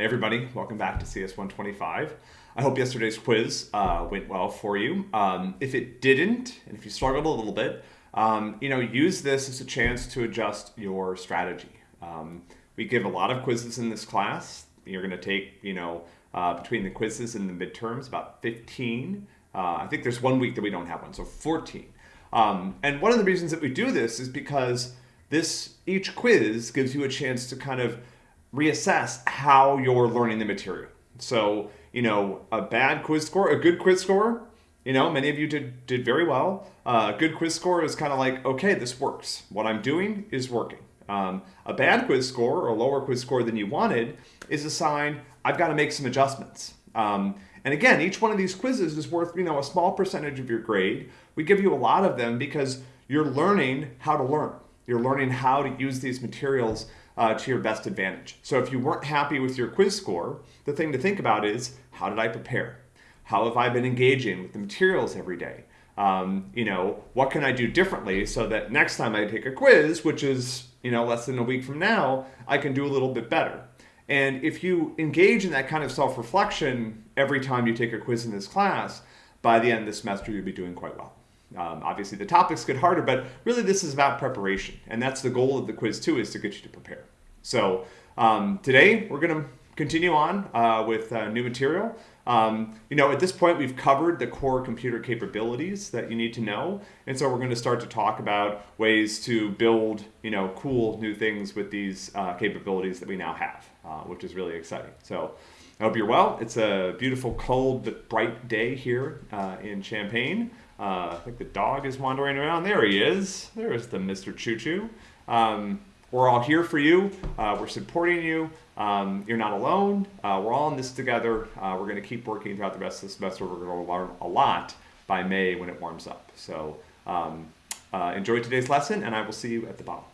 Hey everybody, welcome back to CS 125. I hope yesterday's quiz uh, went well for you. Um, if it didn't, and if you struggled a little bit, um, you know, use this as a chance to adjust your strategy. Um, we give a lot of quizzes in this class. You're going to take, you know, uh, between the quizzes and the midterms, about 15. Uh, I think there's one week that we don't have one, so 14. Um, and one of the reasons that we do this is because this each quiz gives you a chance to kind of reassess how you're learning the material. So, you know, a bad quiz score, a good quiz score, you know, many of you did, did very well. Uh, a good quiz score is kind of like, okay, this works. What I'm doing is working. Um, a bad quiz score or a lower quiz score than you wanted is a sign I've got to make some adjustments. Um, and again, each one of these quizzes is worth, you know, a small percentage of your grade. We give you a lot of them because you're learning how to learn. You're learning how to use these materials uh, to your best advantage. So if you weren't happy with your quiz score, the thing to think about is how did I prepare? How have I been engaging with the materials every day? Um, you know, what can I do differently so that next time I take a quiz, which is, you know, less than a week from now, I can do a little bit better. And if you engage in that kind of self-reflection every time you take a quiz in this class, by the end of the semester, you'll be doing quite well. Um, obviously, the topics get harder, but really this is about preparation. And that's the goal of the quiz too, is to get you to prepare. So um, today we're going to continue on uh, with uh, new material. Um, you know, at this point, we've covered the core computer capabilities that you need to know. And so we're going to start to talk about ways to build, you know, cool new things with these uh, capabilities that we now have, uh, which is really exciting. So I hope you're well. It's a beautiful, cold, but bright day here uh, in Champaign. Uh, I think the dog is wandering around. There he is. There's the Mr. Choo Choo. Um, we're all here for you. Uh, we're supporting you. Um, you're not alone. Uh, we're all in this together. Uh, we're going to keep working throughout the rest of the semester. We're going to learn a lot by May when it warms up. So um, uh, enjoy today's lesson, and I will see you at the bottom.